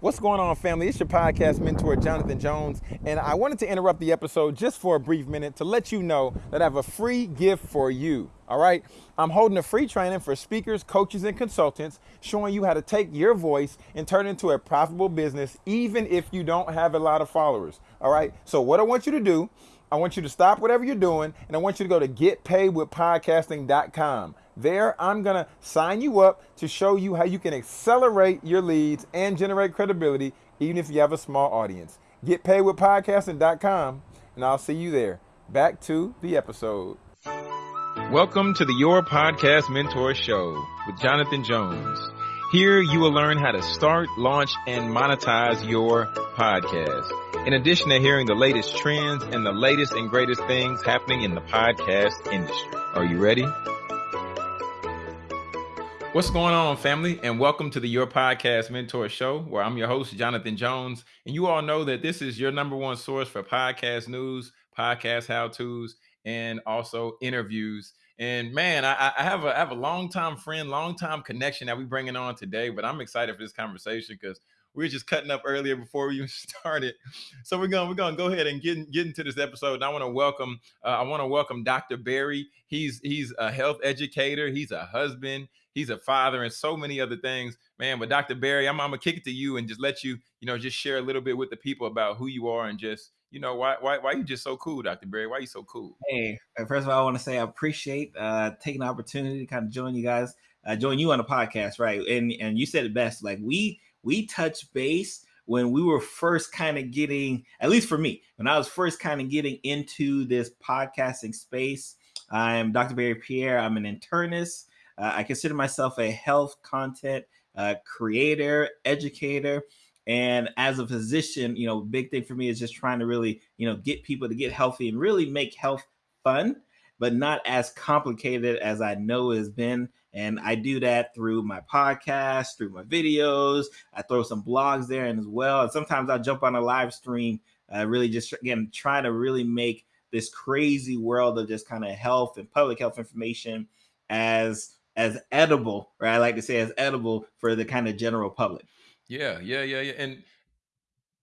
What's going on, family? It's your podcast mentor, Jonathan Jones, and I wanted to interrupt the episode just for a brief minute to let you know that I have a free gift for you. All right? I'm holding a free training for speakers, coaches, and consultants showing you how to take your voice and turn it into a profitable business, even if you don't have a lot of followers. All right? So, what I want you to do, I want you to stop whatever you're doing, and I want you to go to getpaidwithpodcasting.com. There, I'm going to sign you up to show you how you can accelerate your leads and generate credibility, even if you have a small audience. GetPaidWithPodcasting.com, and I'll see you there. Back to the episode. Welcome to the Your Podcast Mentor Show with Jonathan Jones. Here you will learn how to start, launch, and monetize your podcast. In addition to hearing the latest trends and the latest and greatest things happening in the podcast industry. Are you ready? What's going on, family? And welcome to the Your Podcast Mentor Show, where I'm your host, Jonathan Jones. And you all know that this is your number one source for podcast news, podcast how to's, and also interviews. And man, I, I have a I have a long time friend, long time connection that we bringing on today. But I'm excited for this conversation because we were just cutting up earlier before we even started. So we're going we're going to go ahead and get get into this episode. And I want to welcome uh, I want to welcome Dr. Berry. He's he's a health educator. He's a husband he's a father and so many other things, man. But Dr. Berry, I'm, I'm gonna kick it to you and just let you, you know, just share a little bit with the people about who you are and just, you know, why why why you just so cool, Dr. Berry? Why you so cool? Hey, uh, first of all, I want to say I appreciate uh taking the opportunity to kind of join you guys, uh, join you on the podcast, right? And and you said it best, like we we touch base when we were first kind of getting, at least for me, when I was first kind of getting into this podcasting space. I'm Dr. Berry Pierre. I'm an internist. Uh, I consider myself a health content uh, creator, educator. And as a physician, you know, big thing for me is just trying to really, you know, get people to get healthy and really make health fun, but not as complicated as I know it has been. And I do that through my podcast, through my videos. I throw some blogs there and as well. And sometimes I jump on a live stream, uh, really just again trying to really make this crazy world of just kind of health and public health information as as edible, or I like to say as edible for the kind of general public. Yeah, yeah, yeah, yeah. And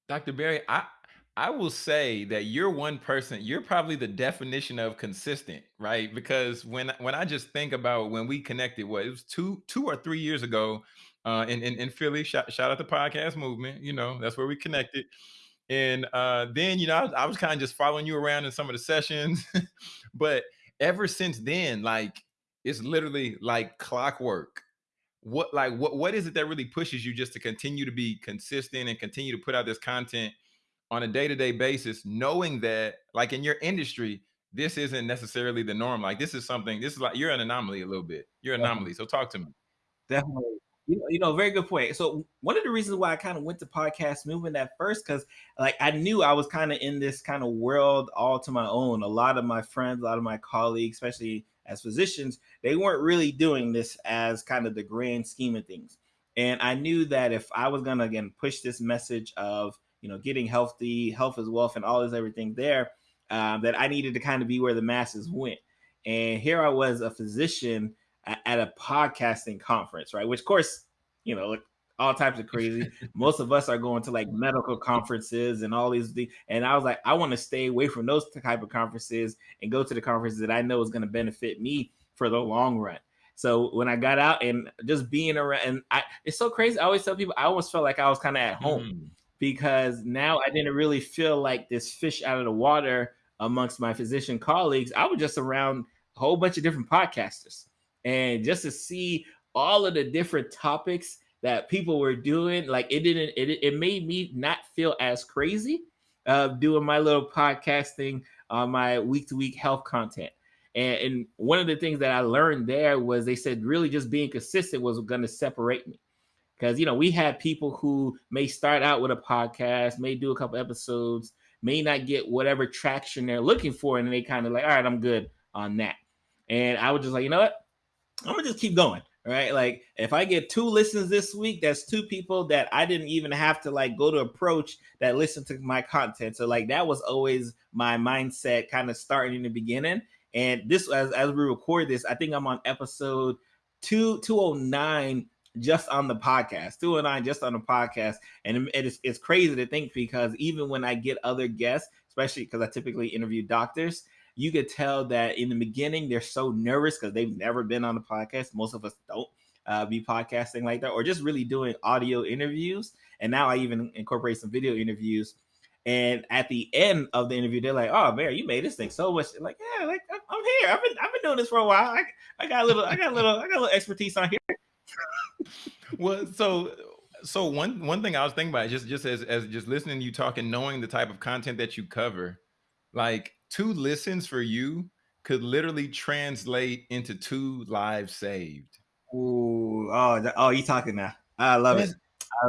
Dr. Berry, I I will say that you're one person, you're probably the definition of consistent, right? Because when when I just think about when we connected, what it was two two or three years ago, uh in in, in Philly, shout, shout out the podcast movement, you know, that's where we connected. And uh then, you know, I, I was kind of just following you around in some of the sessions, but ever since then, like it's literally like clockwork. What like what what is it that really pushes you just to continue to be consistent and continue to put out this content on a day-to-day basis, knowing that like in your industry, this isn't necessarily the norm. Like this is something, this is like you're an anomaly a little bit. You're an anomaly. So talk to me. Definitely. You know, you know, very good point. So one of the reasons why I kind of went to podcast movement at first, because like I knew I was kind of in this kind of world all to my own. A lot of my friends, a lot of my colleagues, especially as physicians, they weren't really doing this as kind of the grand scheme of things. And I knew that if I was going to again push this message of you know getting healthy, health is wealth, and all this everything there, um, that I needed to kind of be where the masses went. And here I was, a physician at a podcasting conference, right? Which, of course, you know, like all types of crazy. Most of us are going to like medical conferences and all these things. And I was like, I want to stay away from those type of conferences and go to the conferences that I know is going to benefit me for the long run. So when I got out and just being around, and I, it's so crazy. I always tell people I almost felt like I was kind of at home mm. Because now I didn't really feel like this fish out of the water amongst my physician colleagues. I was just around a whole bunch of different podcasters, and just to see all of the different topics that people were doing like it didn't it, it made me not feel as crazy uh doing my little podcasting on my week to week health content. And, and one of the things that i learned there was they said really just being consistent was going to separate me because you know we have people who may start out with a podcast may do a couple episodes may not get whatever traction they're looking for and they kind of like all right i'm good on that and i was just like you know what i'm gonna just keep going right? Like if I get two listens this week, that's two people that I didn't even have to like go to approach that listen to my content. So like that was always my mindset kind of starting in the beginning. And this as as we record this, I think I'm on episode two two oh nine just on the podcast, two and nine just on the podcast, and it is it's crazy to think because even when I get other guests, especially because I typically interview doctors, you could tell that in the beginning they're so nervous because they've never been on the podcast. Most of us don't uh, be podcasting like that, or just really doing audio interviews. And now I even incorporate some video interviews. And at the end of the interview, they're like, "Oh, man, you made this thing so much." Like, yeah, like I'm here. I've been I've been doing this for a while. I, I got a little I got a little I got a little expertise on here. well, so so one one thing I was thinking about just just as as just listening to you talk and knowing the type of content that you cover, like two listens for you could literally translate into two lives saved. Ooh, oh, oh, you talking now? I love it.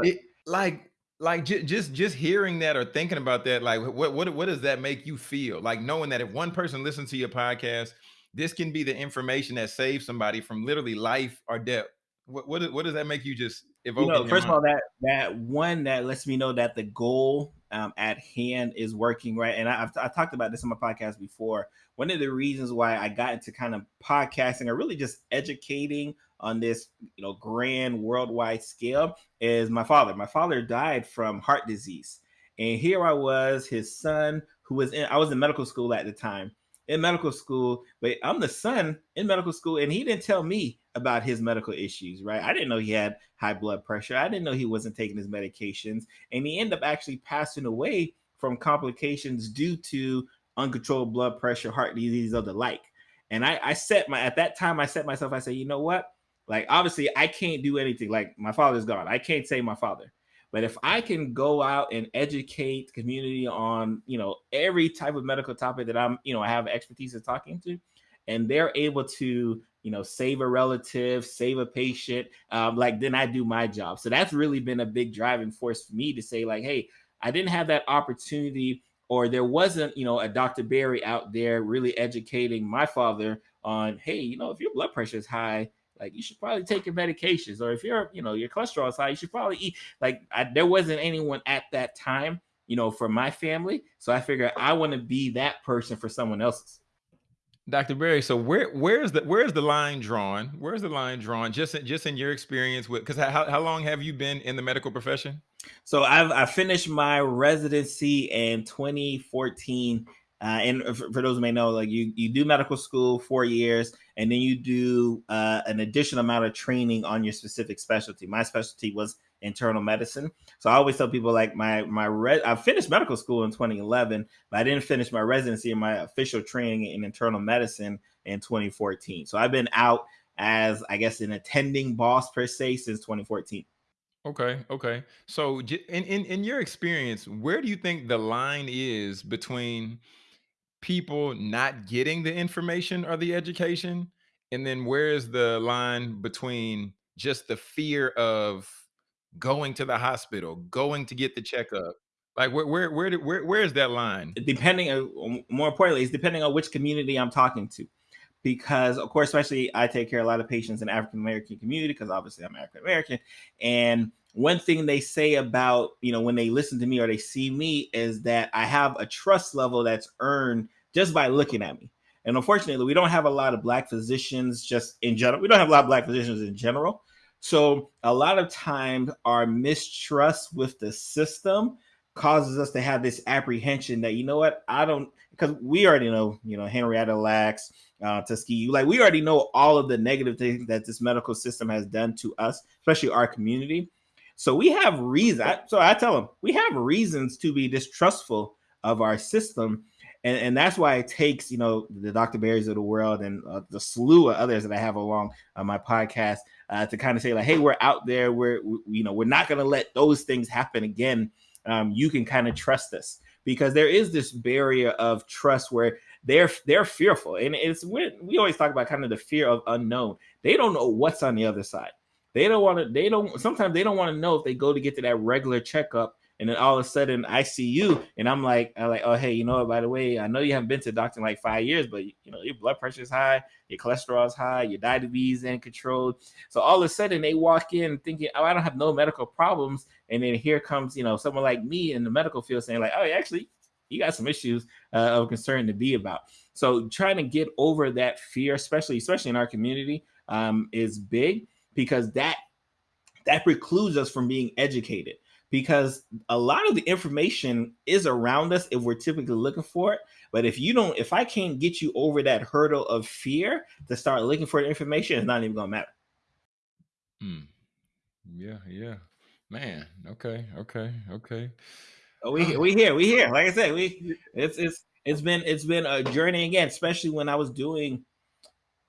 it. Like, like j- just just hearing that or thinking about that, like, what what what does that make you feel? Like knowing that if one person listens to your podcast, this can be the information that saves somebody from literally life or death. What what, what does that make you just evoke? You know, first of all, that that one that lets me know that the goal um, at hand is working right. And I, I've, I've talked about this on my podcast before. One of the reasons why I got into kind of podcasting or really just educating on this you know grand worldwide scale is my father. My father died from heart disease, and here I was, his son, who was in. I was in medical school at the time. In medical school, but I'm the son in medical school, and he didn't tell me about his medical issues, right? I didn't know he had high blood pressure. I didn't know he wasn't taking his medications, and he ended up actually passing away from complications due to uncontrolled blood pressure, heart disease, or the like. And I, I set my at that time, I set myself. I said, you know what? Like, obviously, I can't do anything. Like, my father's gone. I can't save my father. But if I can go out and educate community on, you know, every type of medical topic that I'm, you know, I have expertise in talking to, and they're able to, you know, save a relative, save a patient, um, like then I do my job. So that's really been a big driving force for me to say, like, hey, I didn't have that opportunity, or there wasn't, you know, a Dr. Berry out there really educating my father on, hey, you know, if your blood pressure is high, like you should probably take your medications, or if you're, you know, your cholesterol is high, you should probably eat. Like I, there wasn't anyone at that time, you know, for my family, so I figured I want to be that person for someone else's. Dr. Berry, so where where's the where's the line drawn? Where's the line drawn? Just in, just in your experience with because how, how long have you been in the medical profession? So I've I finished my residency in 2014 uh, and for, for, those who may know, like you, you do medical school four years, and then you do uh, an additional amount of training on your specific specialty. My specialty was internal medicine, so I always tell people like my my re- I finished medical school in 2011, but I didn't finish my residency and my official training in internal medicine in 2014. So I've been out as I guess an attending boss per se since 2014. Okay, okay. So in in in your experience, where do you think the line is between people not getting the information or the education? And then where is the line between just the fear of going to the hospital, going to get the checkup? Like where where where where where is that line? Depending on um, more importantly, is depending on which community I'm talking to. Because of course, especially I take care of a lot of patients in African American community because obviously I'm African American. And one thing they say about, you know, when they listen to me or they see me is that I have a trust level that's earned just by looking at me. And unfortunately, we don't have a lot of black physicians just in general. We don't have a lot of black physicians in general. So a lot of times our mistrust with the system causes us to have this apprehension that, you know what, I don't, because we already know, you know, Henrietta Lacks, uh, Tuskegee, like we already know all of the negative things that this medical system has done to us, especially our community. So we have reason. So I tell them we have reasons to be distrustful of our system and and that's why it takes you know the Dr. Berrys of the world and uh, the slew of others that I have along uh, my podcast uh, to kind of say like, hey, we're out there. We're we, you know we're not going to let those things happen again. Um, you can kind of trust us because there is this barrier of trust where they're they're fearful, and it's we, we always talk about kind of the fear of unknown. They don't know what's on the other side. They don't want to. They don't. Sometimes they don't want to know if they go to get to that regular checkup and then all of a sudden I see you and I'm like, I'm like, oh hey, you know what? By the way, I know you haven't been to the doctor in like five years, but you know your blood pressure is high, your cholesterol is high, your diabetes in control. So all of a sudden they walk in thinking, oh, I don't have no medical problems, and then here comes you know someone like me in the medical field saying like, oh, actually you got some issues uh, of concern to be about. So trying to get over that fear, especially especially in our community, um, is big because that that precludes us from being educated because a lot of the information is around us if we're typically looking for it. But if you don't, if I can't get you over that hurdle of fear to start looking for the information, it's not even gonna matter. Hmm. Yeah, yeah. Man, okay, okay, okay. Oh, we we here, we here. Like I said, we it's it's it's been it's been a journey again, especially when I was doing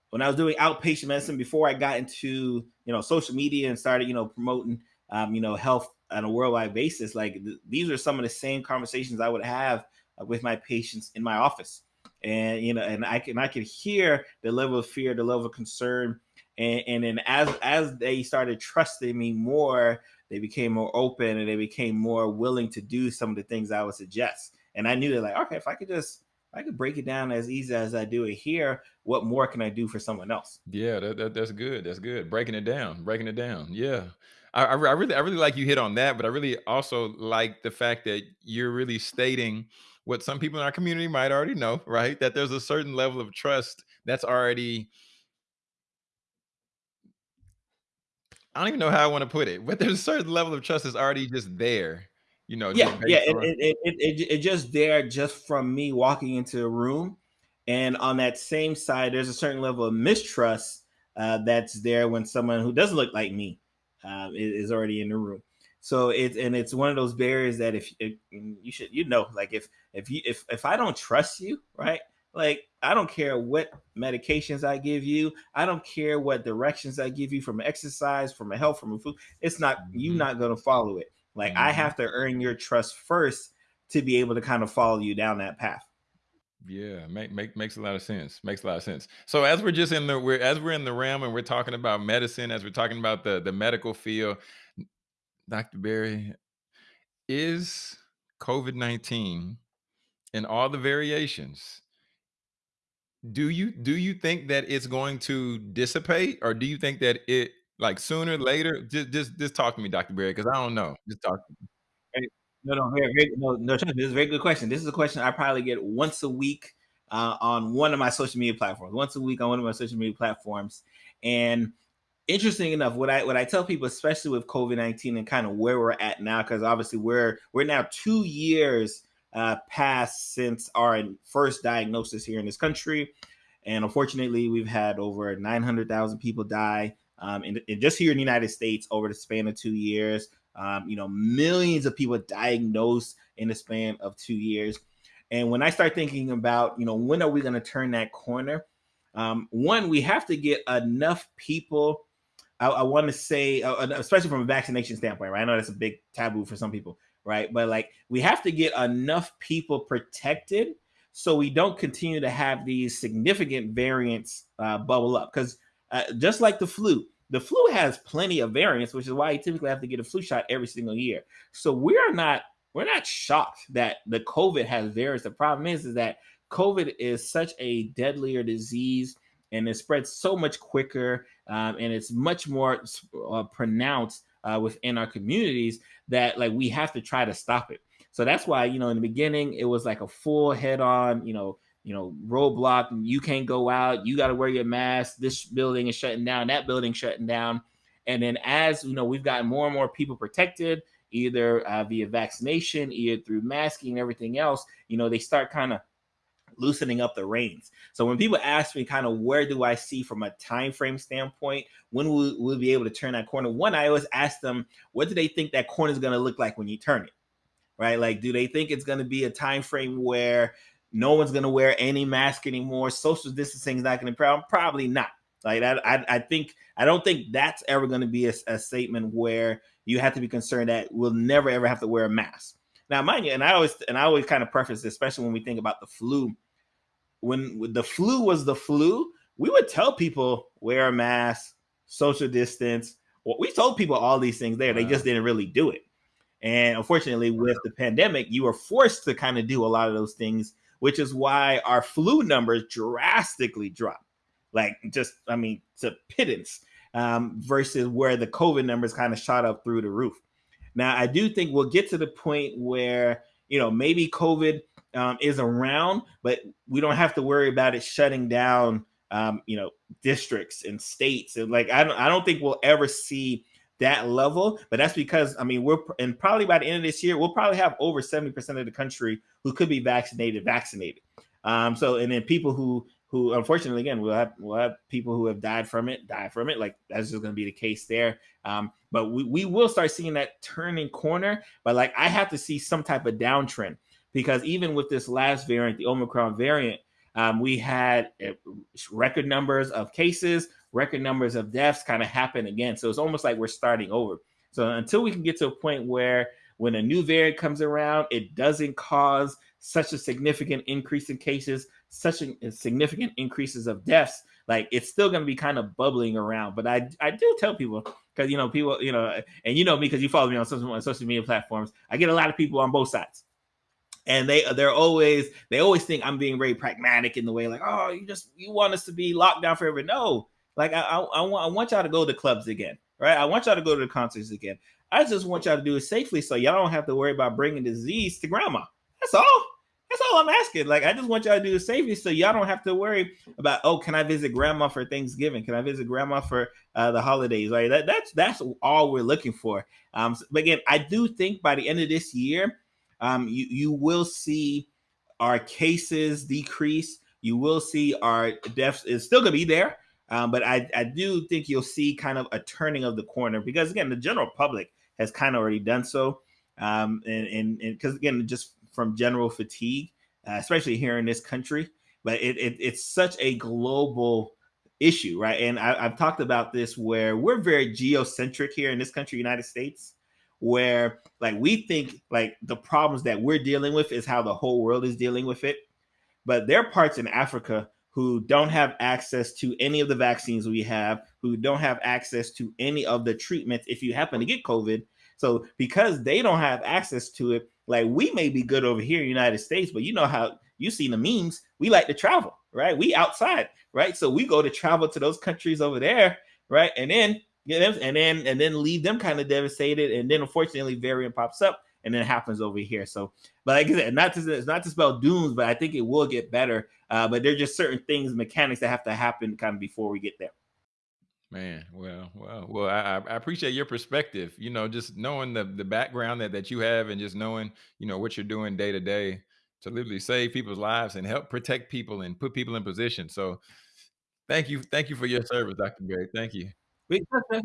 when I was doing outpatient medicine before I got into you know social media and started you know promoting um, you know health on a worldwide basis. Like th- these are some of the same conversations I would have uh, with my patients in my office, and you know, and I can I can hear the level of fear, the level of concern, and and then as as they started trusting me more, they became more open and they became more willing to do some of the things I would suggest. And I knew that like, okay, if I could just I could break it down as easy as I do it here. What more can I do for someone else? Yeah, that, that that's good. That's good. Breaking it down, breaking it down. Yeah, I, I, I really I really like you hit on that, but I really also like the fact that you're really stating what some people in our community might already know, right? That there's a certain level of trust that's already I don't even know how I want to put it, but there's a certain level of trust that's already just there, you know, Yeah, yeah, it it it it, just there just from me walking into a room, and on that same side, there's a certain level of mistrust uh, that's there when someone who doesn't look like me um, is, already in the room. So it's and it's one of those barriers that if, if you should you know like if if you if if I don't trust you right like I don't care what medications I give you I don't care what directions I give you from exercise from a health from a food it's not you Mhm, not going to follow it like I mhm. have to earn your trust first to be able to kind of follow you down that path. Yeah, make make makes a lot of sense. Makes a lot of sense. So as we're just in the we're as we're in the realm and we're talking about medicine, as we're talking about the the medical field, Dr. Berry, is COVID-19 and all the variations, do you do you think that it's going to dissipate or do you think that it like sooner, later? Just just just talk to me, Dr. Berry, because I don't know. Just talk to me. Right. No, no, no, no. Trust me, this is a very good question. This is a question I probably get once a week uh, on one of my social media platforms. Once a week on one of my social media platforms, and interesting enough, what I what I tell people, especially with COVID nineteen and kind of where we're at now, because obviously we're we're now two years uh, past since our first diagnosis here in this country, and unfortunately, we've had over nine hundred thousand people die. Um, in just here in the United States over the span of two years, um, you know, millions of people diagnosed in the span of two years. And when I start thinking about, you know, when are we going to turn that corner? Um, one, we have to get enough people I, I want to say, uh, uh, especially from a vaccination standpoint, right? I know that's a big taboo for some people, right? But like, we have to get enough people protected so we don't continue to have these significant variants uh, bubble up. Because uh, just like the flu, the flu has plenty of variants, which is why you typically have to get a flu shot every single year. So we're not we're not shocked that the COVID has variants. The problem is, is that COVID is such a deadlier disease and it spreads so much quicker um, and it's much more uh, pronounced uh, within our communities that like we have to try to stop it. So that's why you know in the beginning it was like a full head on you know you know roadblock. You can't go out. You got to wear your mask. This building is shutting down. That building shutting down. And then as you know we've gotten more and more people protected either uh, via vaccination, either through masking and everything else. You know they start kind of loosening up the reins. So when people ask me kind of where do I see from a time frame standpoint, when will we'll be able to turn that corner? One, I always ask them, what do they think that corner is going to look like when you turn it? Right? Like, do they think it's going to be a time frame where no one's going to wear any mask anymore? Social distancing is not going to problem? Probably not. Like that, I, I think I don't think that's ever going to be a, a statement where you have to be concerned that we'll never ever have to wear a mask. Now, mind you, and I always and I always kind of preface, this, especially when we think about the flu when the flu was the flu, we would tell people wear a mask, social distance. Well, we told people all these things there. They just didn't really do it. And unfortunately, with the pandemic, you were forced to kind of do a lot of those things, which is why our flu numbers drastically dropped. Like just, I mean, to pittance um, versus where the COVID numbers kind of shot up through the roof. Now, I do think we'll get to the point where, you know, maybe COVID um, is around, but we don't have to worry about it shutting down, um, you know, districts and states. And like, I don't, I don't think we'll ever see that level, but that's because I mean we're and probably by the end of this year we'll probably have over seventy percent of the country who could be vaccinated vaccinated. Um, so and then people who who unfortunately again we'll have we'll have people who have died from it die from it like that's just going to be the case there um, but we, we will start seeing that turning corner but like i have to see some type of downtrend because even with this last variant the omicron variant um, we had uh, record numbers of cases record numbers of deaths kind of happen again so it's almost like we're starting over so until we can get to a point where when a new variant comes around it doesn't cause such a significant increase in cases such a, uh, significant increases of deaths, like it's still going to be kind of bubbling around. But I I do tell people because you know people you know and you know me because you follow me on social, on social media platforms. I get a lot of people on both sides and they they're always they always think I'm being very pragmatic in the way like oh you just you want us to be locked down forever no like I I, I want I want y'all to go to clubs again right I want y'all to go to the concerts again I just want y'all to do it safely so y'all don't have to worry about bringing disease to grandma that's all that's all I'm asking. Like, I just want y'all to do it safely so y'all don't have to worry about, oh, can I visit grandma for Thanksgiving? Can I visit grandma for uh, the holidays? Right? That, that's that's all we're looking for. Um, but again, I do think by the end of this year, um, you you will see our cases decrease. You will see our deaths is still gonna be there. Um, but I, I do think you'll see kind of a turning of the corner because again, the general public has kind of already done so. Um, and because again, just from general fatigue, uh, especially here in this country. But it, it, it's such a global issue, right? And I, have talked about this where we're very geocentric here in this country, United States, where like we think like the problems that we're dealing with is how the whole world is dealing with it. But there are parts in Africa who don't have access to any of the vaccines we have, who don't have access to any of the treatments if you happen to get COVID. So because they don't have access to it, like we may be good over here in the United States, but you know how you see the memes. We like to travel, right? We outside, right? So we go to travel to those countries over there, right? And then get them, and then and then leave them kind of devastated. And then unfortunately, variant pops up, and then it happens over here. So, but like I said, not to it's not to spell dooms, but I think it will get better. Uh, but there's just certain things, mechanics that have to happen kind of before we get there. Man, well, well, well, I, I appreciate your perspective. You know, just knowing the the background that that you have, and just knowing, you know, what you're doing day to day to literally save people's lives and help protect people and put people in position. So, thank you, thank you for your service, Dr. Berry. Thank you. We, I, I,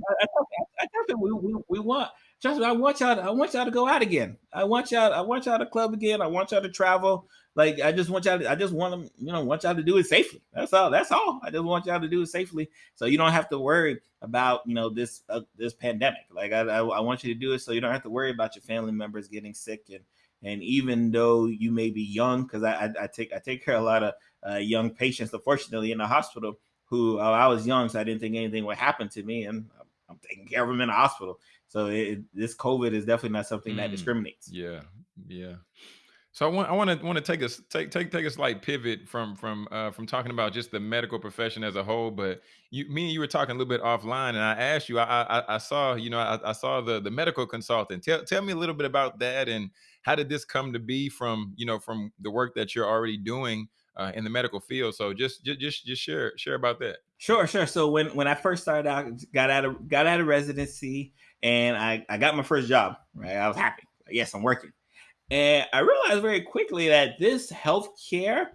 I, we, we, we want Trust I want y'all. To, I want y'all to go out again. I want y'all. I want y'all to club again. I want y'all to travel. Like I just want y'all. To, I just want them. You know, want y'all to do it safely. That's all. That's all. I just want y'all to do it safely, so you don't have to worry about you know this uh, this pandemic. Like I, I, I want you to do it so you don't have to worry about your family members getting sick and and even though you may be young, because I, I, I take I take care of a lot of uh, young patients, unfortunately, in the hospital who uh, I was young, so I didn't think anything would happen to me, and I'm taking care of them in the hospital. So it, this COVID is definitely not something mm, that discriminates. Yeah, yeah. So I want I want to want to take a take take take a slight pivot from from uh, from talking about just the medical profession as a whole. But you, me and you were talking a little bit offline, and I asked you. I I, I saw you know I, I saw the the medical consultant. Tell tell me a little bit about that and how did this come to be from you know from the work that you're already doing uh, in the medical field. So just just just just share share about that. Sure, sure. So when when I first started out, got out of got out of residency, and I, I got my first job, right? I was happy. Yes, I'm working. And I realized very quickly that this healthcare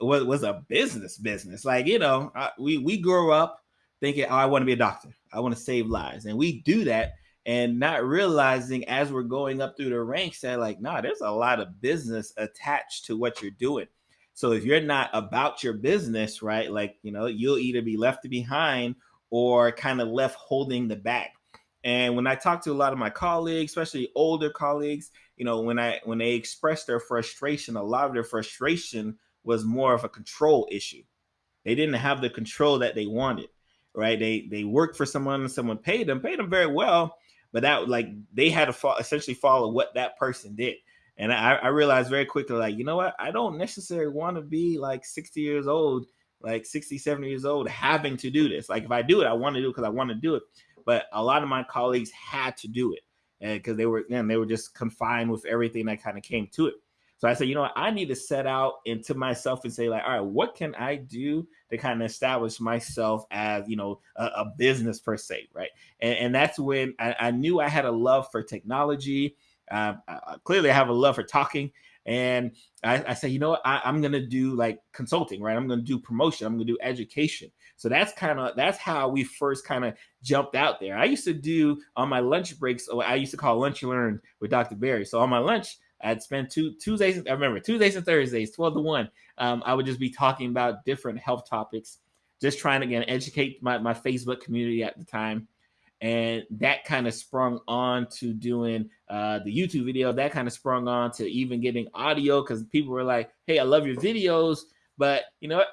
was, was a business business. Like, you know, I, we, we grew up thinking, oh, I want to be a doctor. I want to save lives. And we do that and not realizing as we're going up through the ranks that like, nah, there's a lot of business attached to what you're doing. So if you're not about your business, right, like, you know, you'll either be left behind or kind of left holding the bag. And when I talk to a lot of my colleagues, especially older colleagues, you know, when I when they express their frustration, a lot of their frustration was more of a control issue. They didn't have the control that they wanted, right? They they worked for someone and someone paid them, paid them very well, but that like they had to fo- essentially follow what that person did. And I, I realized very quickly, like, you know what? I don't necessarily want to be like 60 years old, like 60, 70 years old, having to do this. Like, if I do it, I want to do it because I want to do it but a lot of my colleagues had to do it because they were again they were just confined with everything that kind of came to it. So I said, you know what, I need to set out into myself and say, like, all right, what can I do to kind of establish myself as, you know, a, a business per se, right? And, and that's when I, I, knew I had a love for technology. Uh, I, clearly, I have a love for talking. And I, I said, you know what, I, I'm gonna do like consulting, right? I'm gonna do promotion. I'm gonna do education. So that's kind of that's how we first kind of jumped out there. I used to do on my lunch breaks. I used to call lunch and learn with Dr. Berry. So on my lunch, I'd spend two Tuesdays. I remember Tuesdays and Thursdays, twelve to one. Um, I would just be talking about different health topics, just trying to again educate my my Facebook community at the time, and that kind of sprung on to doing uh, the YouTube video. That kind of sprung on to even getting audio because people were like, "Hey, I love your videos, but you know what?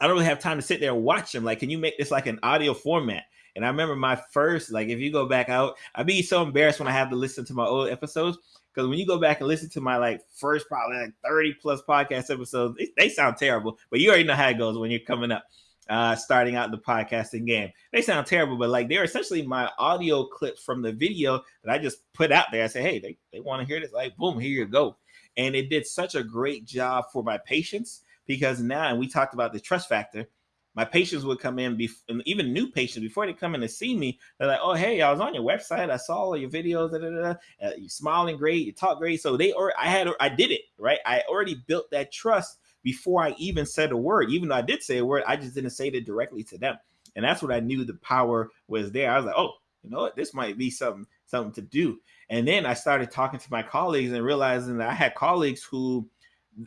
I don't really have time to sit there and watch them. Like, can you make this like an audio format?" And I remember my first, like, if you go back out, I'd be so embarrassed when I have to listen to my old episodes because when you go back and listen to my like first probably like 30 plus podcast episodes, they, they sound terrible, but you already know how it goes when you're coming up, uh, starting out the podcasting game. They sound terrible, but like they're essentially my audio clips from the video that I just put out there. I say, hey, they, they want to hear this. Like, boom, here you go. And it did such a great job for my patients because now, and we talked about the trust factor my patients would come in, bef- and even new patients, before they come in to see me, they're like, "Oh, hey, I was on your website. I saw all your videos. Da, da, da. Uh, you smiling great. You talk great." So they, or I had, I did it right. I already built that trust before I even said a word. Even though I did say a word, I just didn't say it directly to them, and that's what I knew the power was there. I was like, "Oh, you know what? This might be something, something to do." And then I started talking to my colleagues and realizing that I had colleagues who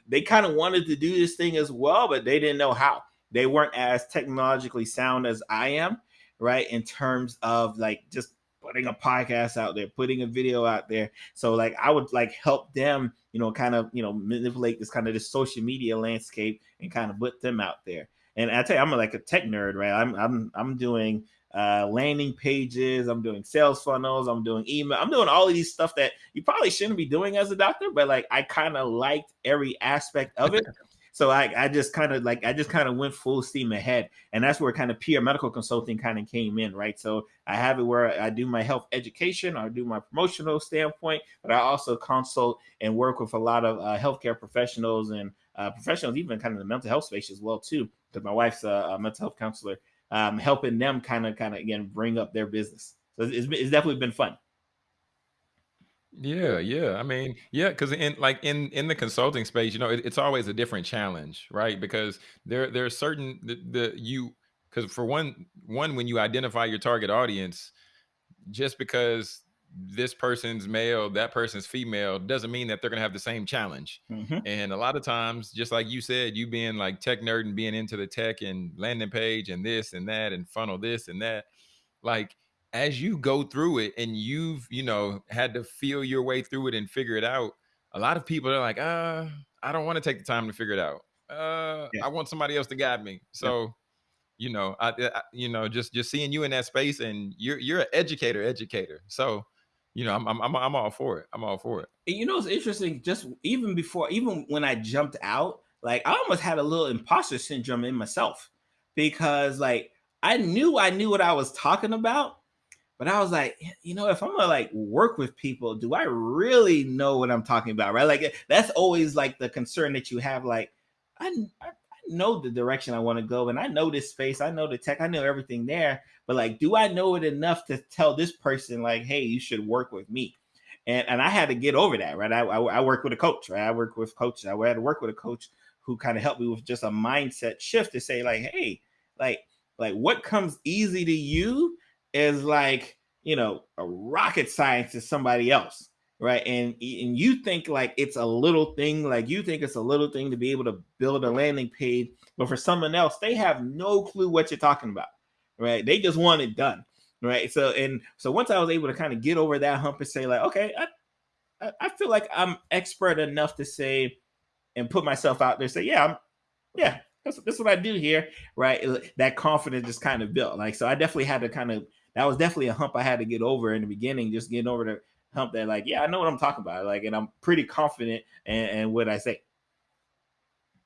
they kind of wanted to do this thing as well, but they didn't know how they weren't as technologically sound as I am, right? In terms of like just putting a podcast out there, putting a video out there. So like I would like help them, you know, kind of, you know, manipulate this kind of this social media landscape and kind of put them out there. And I tell you, I'm like a tech nerd, right? I'm I'm I'm doing uh, landing pages. I'm doing sales funnels. I'm doing email. I'm doing all of these stuff that you probably shouldn't be doing as a doctor, but like I kind of liked every aspect of it. So I, I just kind of like I just kind of went full steam ahead, and that's where kind of Pierre medical consulting kind of came in, right? So I have it where I do my health education, I do my promotional standpoint, but I also consult and work with a lot of uh, healthcare professionals and uh, professionals, even kind of the mental health space as well too, because my wife's a, a, mental health counselor, um, helping them kind of kind of again bring up their business. So it's, it's definitely been fun. Yeah, yeah. I mean, yeah, because in like in in the consulting space, you know, it, it's always a different challenge, right? Because there there are certain the, the you because for one one when you identify your target audience, just because this person's male, that person's female, doesn't mean that they're gonna have the same challenge. hmm And a lot of times, just like you said, you being like tech nerd and being into the tech and landing page and this and that and funnel this and that, like as you go through it and you've, you know, had to feel your way through it and figure it out, a lot of people are like, uh, I don't want to take the time to figure it out. Uh, Yeah. I want somebody else to guide me. So, you know, I, I you know, just just seeing you in that space and you're you're an educator, educator. So, you know, I'm I'm I'm, all for it. I'm all for it. And you know, it's interesting. Just even before, even when I jumped out, like I almost had a little imposter syndrome in myself because, like, I knew I knew what I was talking about, but I was like, you know, if I'm gonna like work with people, do I really know what I'm talking about? Right? Like that's always like the concern that you have. Like, I, I know the direction I want to go, and I know this space, I know the tech, I know everything there. But like, do I know it enough to tell this person like, hey, you should work with me? And and I had to get over that, right? I I, I work with a coach, right? I work with coaches. I had to work with a coach who kind of helped me with just a mindset shift to say like, hey, like like what comes easy to you is like you know a rocket science to somebody else right? And and you think like it's a little thing like you think it's a little thing to be able to build a landing page but for someone else they have no clue what you're talking about right? They just want it done right? So and so once i was able to kind of get over that hump and say like okay i i feel like i'm expert enough to say and put myself out there say yeah i'm yeah that's, that's what i do here right? That confidence just kind of built like so i definitely had to kind of that was definitely a hump I had to get over in the beginning, just getting over the hump that like, yeah, I know what I'm talking about. Like, and I'm pretty confident and, and what I say.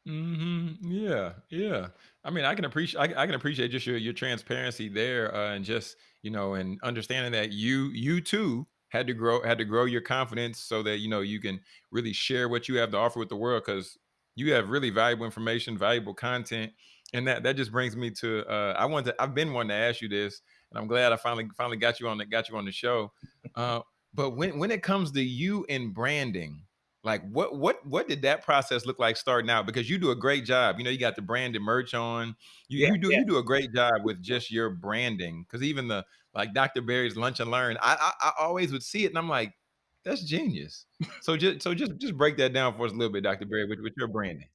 Mm-hmm. Yeah, yeah. I mean, I can appreciate I, I can appreciate just your your transparency there, uh, and just you know, and understanding that you you too had to grow had to grow your confidence so that you know you can really share what you have to offer with the world because you have really valuable information, valuable content, and that that just brings me to uh, I want to I've been wanting to ask you this, and I'm glad I finally finally got you on the got you on the show. Uh, but when when it comes to you and branding, like what what what did that process look like starting out? Because you do a great job. You know, you got the branded merch on. You Yeah, you do yeah. you do a great job with just your branding. Because even the like Dr. Berry's Lunch and Learn, I, I I always would see it and I'm like, that's genius. So just so just just break that down for us a little bit, Dr. Berry, with, with your branding.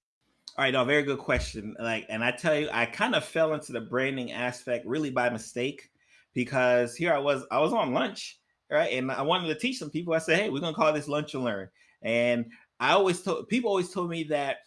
All right, no, very good question. Like, and I tell you, I kind of fell into the branding aspect really by mistake because here I was, I was on lunch, right? And I wanted to teach some people. I said, hey, we're gonna call this lunch and learn. And I always told people always told me that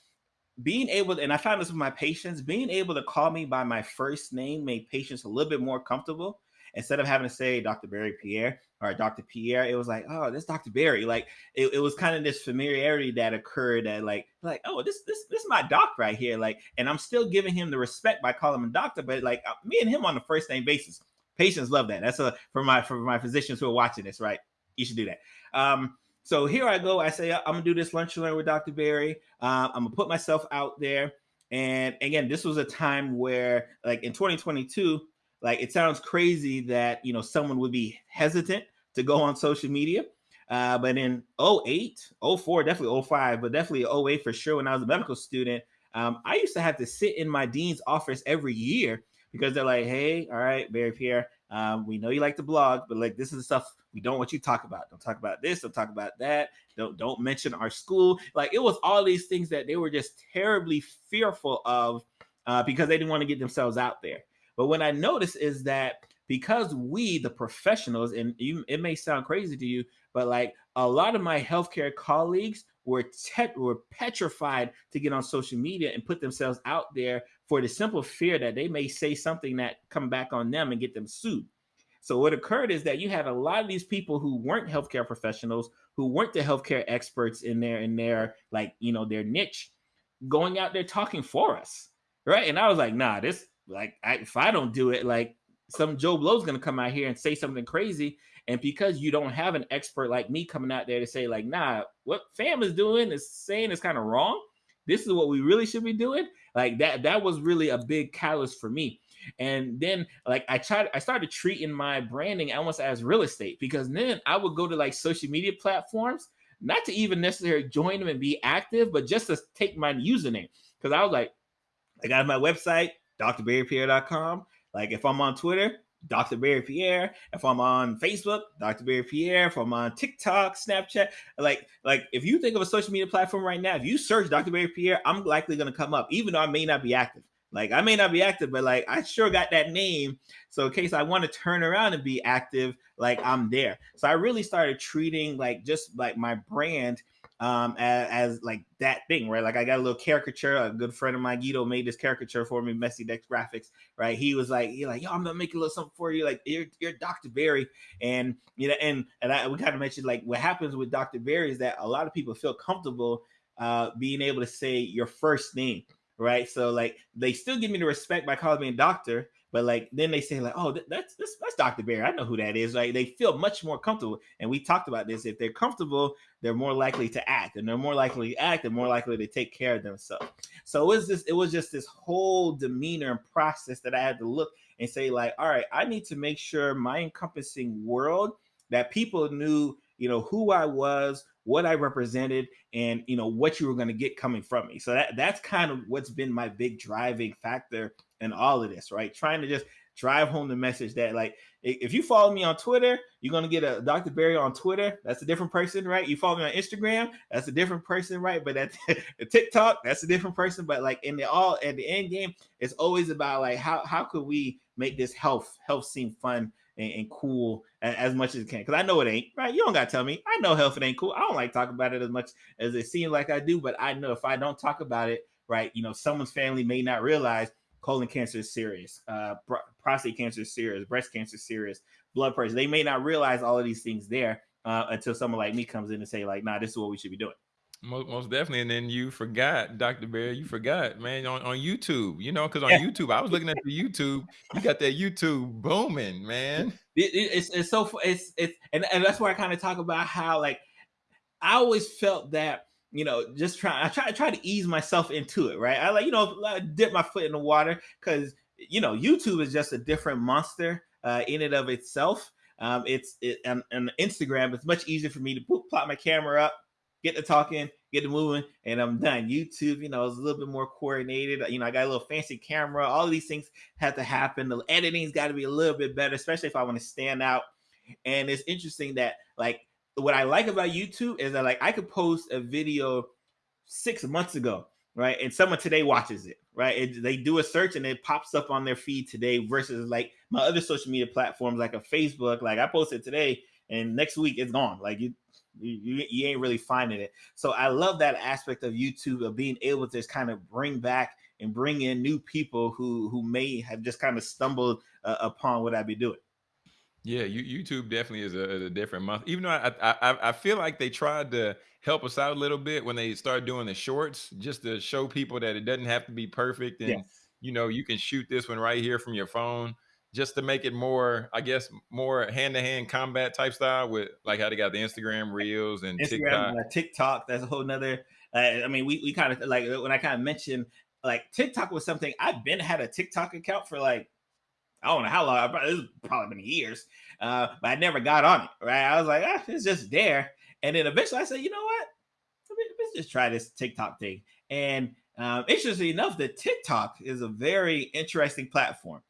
being able to, and I found this with my patients, being able to call me by my first name made patients a little bit more comfortable. Instead of having to say Dr. Berry Pierre or Dr. Pierre, it was like, oh, this Dr. Berry. Like it, it was kind of this familiarity that occurred that like, like, oh, this this this is my doc right here. Like, and I'm still giving him the respect by calling him doctor, but like uh, me and him on the first name basis. Patients love that. That's a for my for my physicians who are watching this, right? You should do that. Um, so here I go. I say I'm gonna do this lunch and learn with Dr. Berry. Uh, I'm gonna put myself out there. And again, this was a time where, like in 2022, like it sounds crazy that you know someone would be hesitant to go on social media. Uh, but in 08, 04, definitely 05, but definitely 08 for sure, when I was a medical student, um, I used to have to sit in my dean's office every year because they're like, hey, all right, Berry Pierre, um, we know you like to blog, but like this is the stuff we don't want you to talk about. Don't talk about this. Don't talk about that. Don't don't mention our school. Like it was all these things that they were just terribly fearful of uh, because they didn't want to get themselves out there. But what I noticed is that because we, the professionals, and you, it may sound crazy to you, but like a lot of my healthcare colleagues were were petrified to get on social media and put themselves out there for the simple fear that they may say something that come back on them and get them sued. So what occurred is that you had a lot of these people who weren't healthcare professionals, who weren't the healthcare experts in their in their like you know their niche, going out there talking for us, right? And I was like, nah, this like I, if I don't do it, like some Joe Blow's gonna come out here and say something crazy. And because you don't have an expert like me coming out there to say, like, nah, what fam is doing is saying is kind of wrong. This is what we really should be doing. Like that, that was really a big catalyst for me. And then like I tried, I started treating my branding almost as real estate because then I would go to like social media platforms, not to even necessarily join them and be active, but just to take my username. Because I was like, I got my website, drberrypierre.com. Like if I'm on Twitter, Dr. Berry Pierre. If I'm on Facebook, Dr. Berry Pierre. If I'm on TikTok, Snapchat, like like if you think of a social media platform right now, if you search Dr. Berry Pierre, I'm likely gonna come up, even though I may not be active. Like I may not be active, but like I sure got that name. So in case I want to turn around and be active, like I'm there. So I really started treating like just like my brand um as, as, like that thing right? Like i got a little caricature a good friend of mine guido made this caricature for me messy dex graphics right? He was like you're like yo i'm gonna make a little something for you like you're, you're dr berry. And you know and and I, we kind of mentioned like what happens with dr berry is that a lot of people feel comfortable uh being able to say your first name right? So like they still give me the respect by calling me a doctor but like then they say like, oh, that's that's that's Dr. Bear. I know who that is. Like they feel much more comfortable. And we talked about this. If they're comfortable, they're more likely to act, and they're more likely to act, and more likely to take care of themselves. So it was just it was just this whole demeanor and process that I had to look and say like, all right, I need to make sure my encompassing world that people knew, you know, who I was, what I represented, and you know what you were going to get coming from me. So that that's kind of what's been my big driving factor in all of this, right? Trying to just drive home the message that like if you follow me on Twitter, you're gonna get a Dr. Berry on Twitter. That's a different person, right? You follow me on Instagram, that's a different person, right? But at TikTok, that's a different person. But like in the all at the end game, it's always about like how how could we make this health health seem fun and, and cool as, as, much as it can? Because I know it ain't right. You don't gotta tell me. I know health it ain't cool. I don't like talking about it as much as it seems like I do, but I know if I don't talk about it, right, you know, someone's family may not realize colon cancer is serious, uh, prostate cancer is serious, breast cancer is serious, blood pressure. They may not realize all of these things there uh, until someone like me comes in and say like, "Nah, this is what we should be doing." Most, most definitely, and then you forgot, Dr. Bear, you forgot, man, on, on YouTube, you know, because on. YouTube, I was looking at the YouTube, you got that YouTube booming, man. It, it, it's it's so it's it's and, and that's where I kind of talk about how like I always felt that you know just try I try I try to ease myself into it right? I like you know dip my foot in the water because you know YouTube is just a different monster uh, in and of itself. Um, it's it and, and Instagram it's much easier for me to put, plot my camera up get to talking get to moving and I'm done. YouTube you know is a little bit more coordinated. You know I got a little fancy camera. All these things have to happen. The editing's got to be a little bit better especially if I want to stand out. And it's interesting that like what I like about YouTube is that like I could post a video six months ago, right? And someone today watches it, right? They do a search and it pops up on their feed today versus like my other social media platforms like a Facebook. Like I posted today and next week it's gone. Like you you, you ain't really finding it. So I love that aspect of YouTube of being able to just kind of bring back and bring in new people who who may have just kind of stumbled uh, upon what I'd be doing. Yeah, you, YouTube definitely is a, a different month. Even though I, I I I feel like they tried to help us out a little bit when they started doing the shorts, just to show people that it doesn't have to be perfect, and Yes. you know you can shoot this one right here from your phone, just to make it more, I guess, more hand to hand combat type style with like how they got the Instagram Reels and Instagram, TikTok. uh, TikTok. That's a whole nother. Uh, I mean, we we kind of like when I kind of mentioned like TikTok was something I've been had a TikTok account for like I don't know how long. It's probably been years, uh, but I never got on it. Right? I was like, ah, it's just there. And then eventually, I said, you know what? Let's just try this TikTok thing. And um, interestingly enough, the TikTok is a very interesting platform.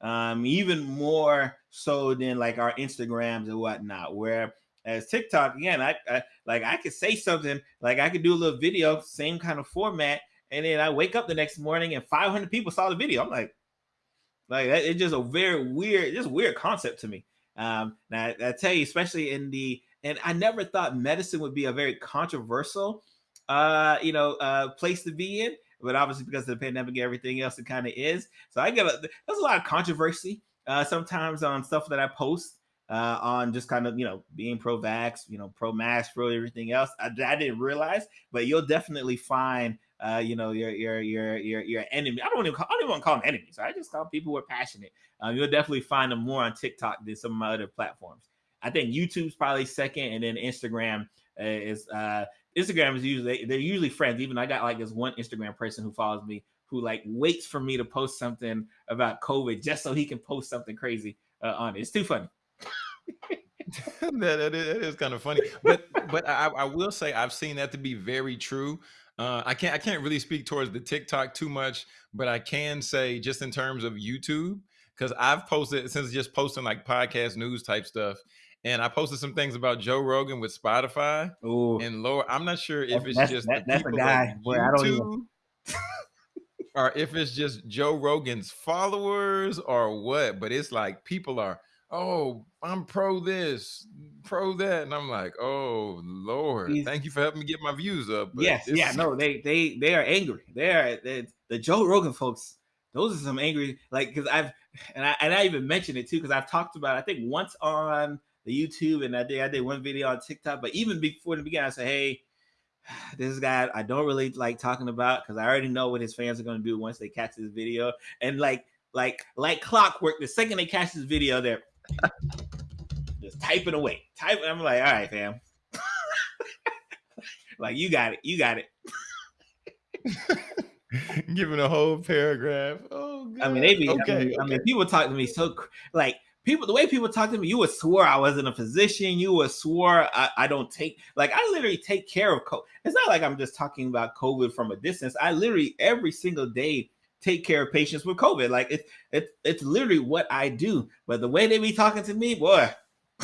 Um, even more so than like our Instagrams and whatnot, where as TikTok again, I, I like I could say something like I could do a little video, same kind of format, and then I wake up the next morning and 500 people saw the video. I'm like, like it's just a very weird, just weird concept to me. Um, now I tell you, especially in the and I never thought medicine would be a very controversial, uh, you know, uh, place to be in. But obviously, because of the pandemic and everything else, it kind of is. So I get a, there's a lot of controversy uh, sometimes on stuff that I post uh, on just kind of you know being pro-vax, you know, pro-mask, pro everything else. I, I didn't realize, but you'll definitely find uh, you know, your your your your your enemy. I don't even call, I don't even want to call them enemies. I just call people who are passionate. Um, you'll definitely find them more on TikTok than some of my other platforms. I think YouTube's probably second, and then Instagram uh, is uh, Instagram is usually they're usually friends. Even I got like this one Instagram person who follows me who like waits for me to post something about COVID just so he can post something crazy uh, on it. It's too funny. that, that, is, that is kind of funny, but but I, I will say I've seen that to be very true. Uh, I can't I can't really speak towards the TikTok too much, but I can say just in terms of YouTube because I've posted since just posting like podcast news type stuff, and I posted some things about Joe Rogan with Spotify. Oh, and Lord, I'm not sure if it's that's, just that, the that's a guy. Boy, I don't even. or if it's just Joe Rogan's followers or what, but it's like people are, oh, I'm pro this, pro that. And I'm like, oh Lord, He's, thank you for helping me get my views up. But yes, yeah, no, they they they are angry. They are they, the Joe Rogan folks. Those are some angry, like because I've and I and I even mentioned it too because I've talked about I think once on the YouTube and I did I did one video on TikTok, but even before the beginning, I said, hey, this guy I don't really like talking about because I already know what his fans are gonna do once they catch this video. And like like like clockwork, the second they catch this video, they're just typing away. Typing. I'm like, all right, fam. like you got it, you got it. Giving a whole paragraph. Oh, God. I mean, they be. okay. I mean, okay. I mean, people talk to me so like people. The way people talk to me, you would swore I wasn't a physician. You would swore I, I don't take like I literally take care of COVID. It's not like I'm just talking about COVID from a distance. I literally every single day take care of patients with COVID. Like it's it's it's literally what I do. But the way they be talking to me, boy.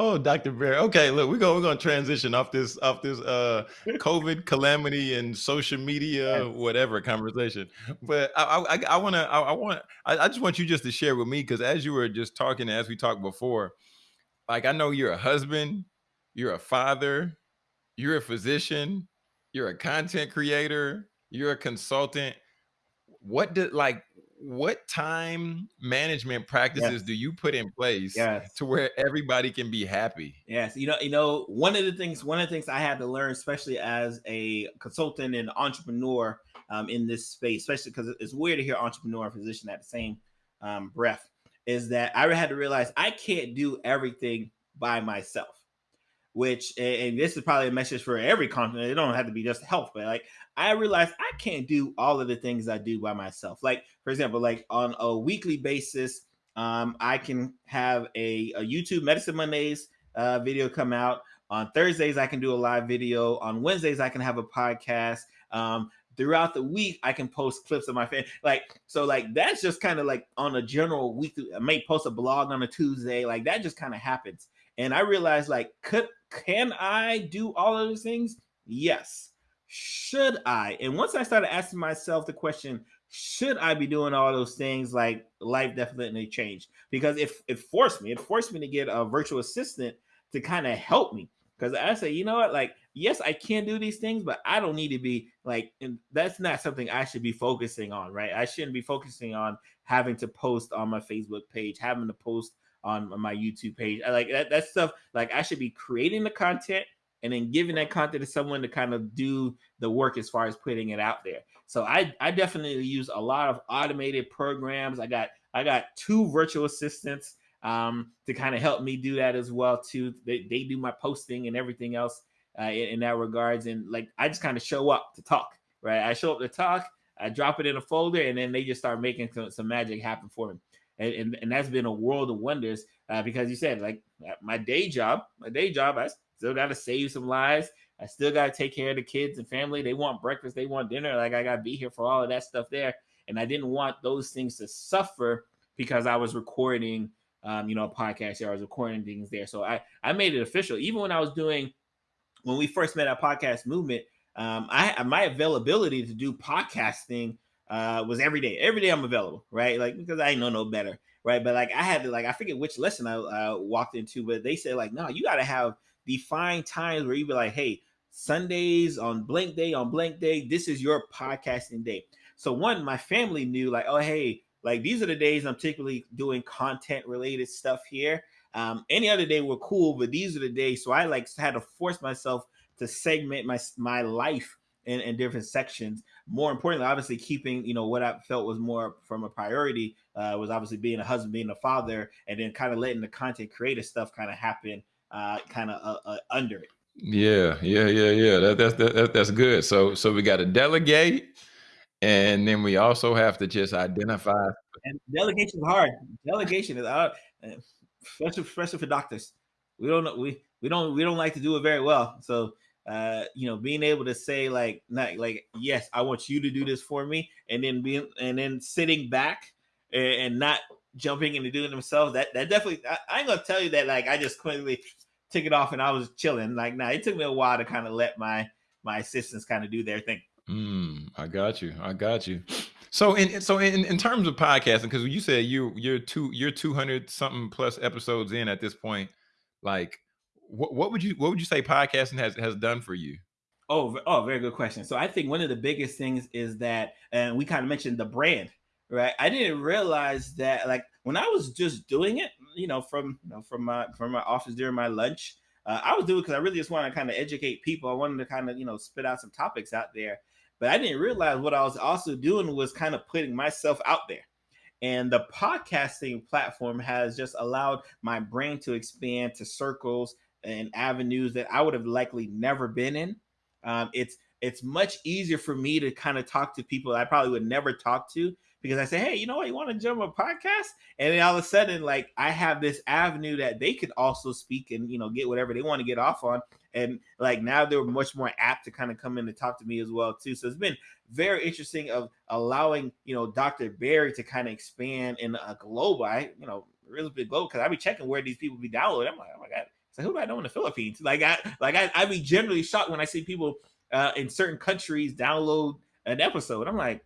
Oh, Dr. Bear. Okay, look, we're gonna we're gonna transition off this off this uh COVID calamity and social media, whatever conversation. But I I, I wanna I, I want I, I just want you just to share with me because as you were just talking, as we talked before, like I know you're a husband, you're a father, you're a physician, you're a content creator, you're a consultant. What did like what time management practices Yes. do you put in place Yes. to where everybody can be happy? Yes, you know, you know, one of the things, one of the things I had to learn, especially as a consultant and entrepreneur um, in this space, especially because it's weird to hear entrepreneur and physician at the same um, breath, is that I had to realize I can't do everything by myself which and this is probably a message for every continent. It don't have to be just health, but like I realized I can't do all of the things I do by myself. Like for example, like on a weekly basis, um, I can have a, a YouTube Medicine Mondays uh, video come out. On Thursdays, I can do a live video. On Wednesdays, I can have a podcast. Um, throughout the week, I can post clips of my fan. Like so, like that's just kind of like on a general week. I may post a blog on a Tuesday. Like that just kind of happens. And I realized, like, could can I do all of those things? Yes. Should I? And once I started asking myself the question, should I be doing all those things? Like life definitely changed because it, it forced me, it forced me to get a virtual assistant to kind of help me. Because I say, you know what, like, yes, I can do these things, but I don't need to be like, and that's not something I should be focusing on, right? I shouldn't be focusing on having to post on my Facebook page, having to post on my YouTube page. I like that, that stuff. Like I should be creating the content and then giving that content to someone to kind of do the work as far as putting it out there. So I I definitely use a lot of automated programs. I got I got two virtual assistants um, to kind of help me do that as well too. They, they do my posting and everything else uh, in, in that regards. And like I just kind of show up to talk, right? I show up to talk. I drop it in a folder, and then they just start making some, some magic happen for me and, and, and that's been a world of wonders uh, because you said like my day job, my day job, I still got to save some lives. I still got to take care of the kids and family. They want breakfast, they want dinner. Like I got to be here for all of that stuff there, and I didn't want those things to suffer because I was recording, um, you know, a podcast. Here. I was recording things there, so I I made it official. Even when I was doing, when we first met at Podcast Movement, um, I my availability to do podcasting uh, was every day. Every day I'm available, right? Like because I know no better, right? But like I had to like I forget which lesson I uh, walked into, but they said like no, you got to have defined times where you be like, hey, Sundays on blank day on blank day, this is your podcasting day. So one, my family knew like, oh hey, like these are the days I'm typically doing content related stuff here. Um, any other day were cool, but these are the days. So I like had to force myself to segment my my life in, in different sections. More importantly, obviously keeping you know what I felt was more from a priority uh, was obviously being a husband, being a father, and then kind of letting the content creator stuff kind of happen uh, kind of uh, uh, under it. Yeah, yeah, yeah, yeah. That, that's that, that's good. So so we got to delegate, and then we also have to just identify. And delegation is hard. Delegation is hard, especially especially for doctors. We don't know we we don't we don't like to do it very well. So uh, you know, being able to say like, not like, yes, I want you to do this for me, and then being and then sitting back and, and not jumping into doing themselves. That that definitely, I, I, ain't gonna tell you that like I just quickly took it off and I was chilling. Like, now nah, it took me a while to kind of let my my assistants kind of do their thing. Mm, I got you. I got you. So in so in, in terms of podcasting, because you said you you're two you're two hundred something plus episodes in at this point, like what, what would you what would you say podcasting has has done for you? Oh, oh, very good question. So I think one of the biggest things is that, and we kind of mentioned the brand, right? I didn't realize that, like when I was just doing it, you know, from you know from my from my office during my lunch, uh, I was doing because I really just wanted to kind of educate people. I wanted to kind of you know spit out some topics out there, but I didn't realize what I was also doing was kind of putting myself out there. And the podcasting platform has just allowed my brain to expand to circles and avenues that I would have likely never been in. Um, it's it's much easier for me to kind of talk to people that I probably would never talk to because I say, hey, you know what, you want to jump a podcast? And then all of a sudden, like I have this avenue that they could also speak and you know get whatever they want to get off on. And like now they're much more apt to kind of come in and talk to me as well too. So it's been very interesting of allowing you know Dr. Berry to kind of expand in a global, I you know really big global because I be checking where these people be downloading. I'm like, oh my god, so who do I know in the Philippines? Like I like I I be generally shocked when I see people uh, in certain countries download an episode. I'm like,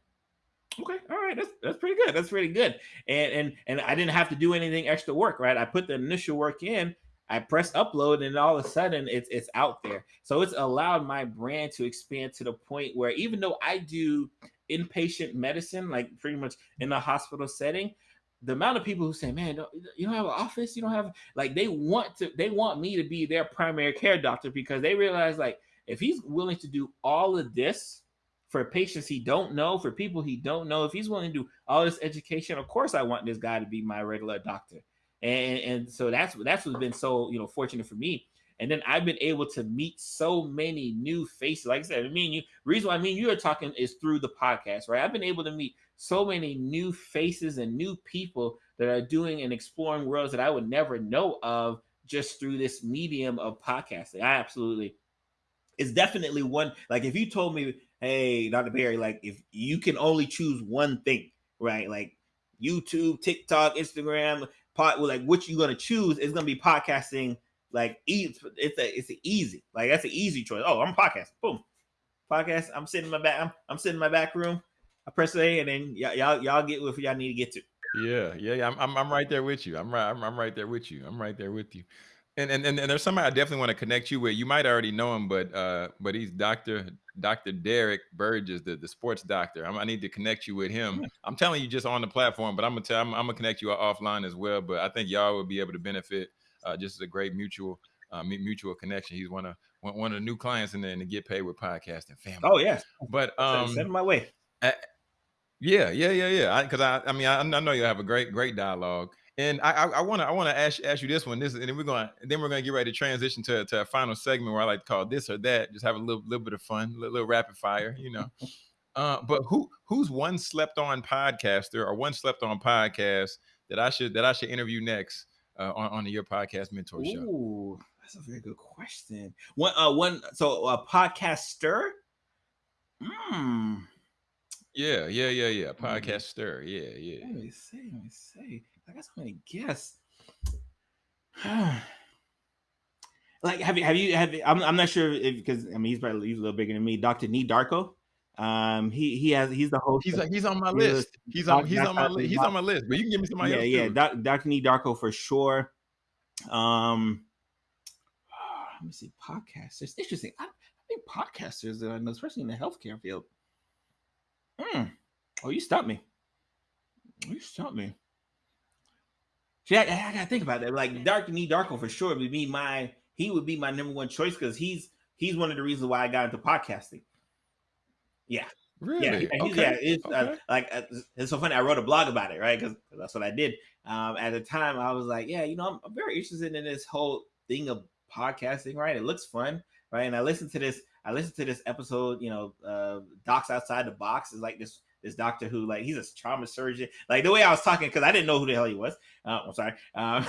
okay, all right, that's that's pretty good. That's pretty good. And and and I didn't have to do anything extra work, right? I put the initial work in. I press upload, and all of a sudden it's it's out there. So it's allowed my brand to expand to the point where even though I do inpatient medicine, like pretty much in a hospital setting, the amount of people who say, "Man, don't, you don't have an office, you don't have like," they want to, they want me to be their primary care doctor because they realize like if he's willing to do all of this for patients he don't know, for people he don't know, if he's willing to do all this education, of course I want this guy to be my regular doctor. And and so that's that's what's been so you know fortunate for me. And then I've been able to meet so many new faces. Like I said, I mean, you reason why I mean you are talking is through the podcast, right? I've been able to meet so many new faces and new people that are doing and exploring worlds that I would never know of just through this medium of podcasting. I absolutely it's definitely one like if you told me, hey, Dr. Berry, like if you can only choose one thing, right? Like YouTube, TikTok, Instagram, pot like what you're gonna choose is gonna be podcasting. Like it's it's a it's a easy like that's an easy choice. Oh, I'm podcast. Boom, podcast. I'm sitting in my back. I'm, I'm sitting in my back room. I press A, and then y- y'all y'all get what y'all need to get to. Yeah, yeah, yeah. I'm, I'm I'm right there with you. I'm right. I'm, I'm right there with you. I'm right there with you. And and and, and there's somebody I definitely want to connect you with. You might already know him, but uh, but he's Doctor Doctor Derek Burgess, the, the sports doctor. I'm, i need to connect you with him. I'm telling you just on the platform, but I'm gonna tell I'm, I'm gonna connect you offline as well. But I think y'all would be able to benefit. Uh, just as a great mutual uh, mutual connection. He's one of one, of the new clients in there and to get paid with podcasting family. Oh yes, but um, send my way. yeah, yeah, yeah, yeah. Because I, I, I, mean, I, I know you have a great, great dialogue. And I want to I want to ask ask you this one. This and then we're going then we're going to get ready to transition to, to a final segment where I like to call this or that. Just have a little little bit of fun, a little, little rapid fire, you know. uh, but who who's one slept on podcaster or one slept on podcast that I should that I should interview next uh, on on your podcast mentor show? Ooh, that's a very good question. One uh one so a podcaster. Hmm. Yeah, yeah, yeah, yeah. Hmm. Podcaster. Yeah, yeah. Let me see. Let me see. I got so many gonna like, have you have you have? I'm, I'm not sure if because I mean he's probably he's a little bigger than me. Doctor Nii Darko. Um, he he has he's the host. He's he's on my list. He's on he's on my list. He's on my list. But you can give me somebody yeah, else. Yeah, yeah. Doctor Nii Darko for sure. Um, let me see. Podcasters. Interesting. I, I think podcasters, that I know, especially in the healthcare field. Hmm. Oh, you stopped me. You stopped me. See, I, I, gotta think about that. Like Dark Nii Darko for sure would be my he would be my number one choice because he's he's one of the reasons why I got into podcasting. Yeah. Really? Yeah, okay. yeah. It's uh, okay. uh, like uh, it's so funny. I wrote a blog about it, right? Because that's what I did. Um, at the time, I was like, yeah, you know, I'm, I'm very interested in this whole thing of podcasting, right? It looks fun, right? And I listened to this. I listened to this episode. You know, uh, Docs Outside the Box is like this this doctor who like he's a trauma surgeon. Like the way I was talking because I didn't know who the hell he was. Uh, I'm sorry. Um,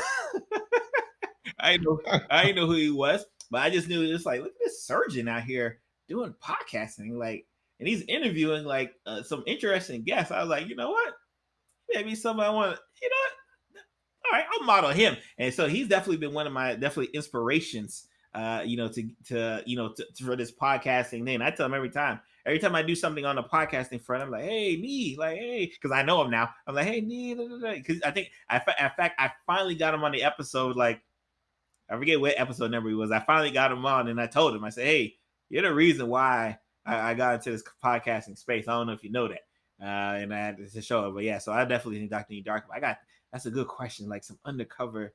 I know I didn't know who he was, but I just knew it's like look at this surgeon out here doing podcasting, like, and he's interviewing like uh, some interesting guests. I was like, you know what? Maybe somebody want. You know what? All right, I'll model him. And so he's definitely been one of my definitely inspirations. Uh, you know, to to you know to, to, for this podcasting thing. I tell him every time every time I do something on the podcasting front, I'm like, hey, me, like, hey, because I know him now. I'm like, hey, me, because I think, I, in fact, I finally got him on the episode. Like, I forget what episode number he was. I finally got him on, and I told him, I said, hey, you're the reason why I, I got into this podcasting space. I don't know if you know that. Uh, and I had to show it, but yeah, so I definitely think Dr. Nii Dark. I got that's a good question, like some undercover.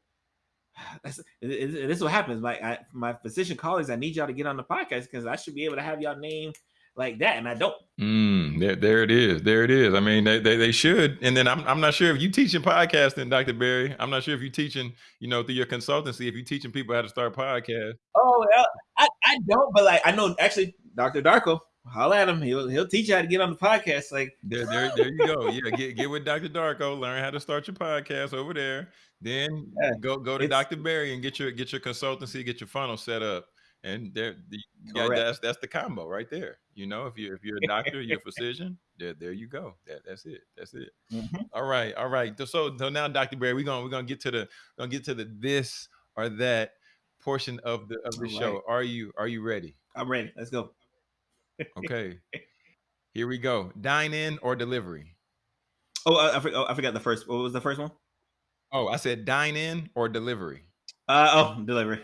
That's it, it, this is what happens. My I, my physician colleagues, I need y'all to get on the podcast because I should be able to have y'all name like that, and I don't. Mm, there, there it is. There it is. I mean, they, they, they should. And then I'm, I'm not sure if you teaching podcasting, Dr. Berry. I'm not sure if you teaching, you know, through your consultancy, if you teaching people how to start podcasts. Oh, well, I, I don't, but like I know actually Dr. Darko. Holla at him. He'll he'll teach you how to get on the podcast. Like there, there, there you go. Yeah, get get with Dr. Darko. Learn how to start your podcast over there. Then yeah, go go to Dr. Berry and get your get your consultancy, get your funnel set up and there the, yeah, that's that's the combo right there you know if you if you're a doctor you're a physician there there you go that, that's it that's it mm-hmm. all right all right so so now dr berry we're gonna we're gonna get to the gonna get to the this or that portion of the of the all show right. are you are you ready i'm ready let's go okay here we go dine in or delivery oh I, I, forgot, I forgot the first what was the first one oh i said dine in or delivery uh oh delivery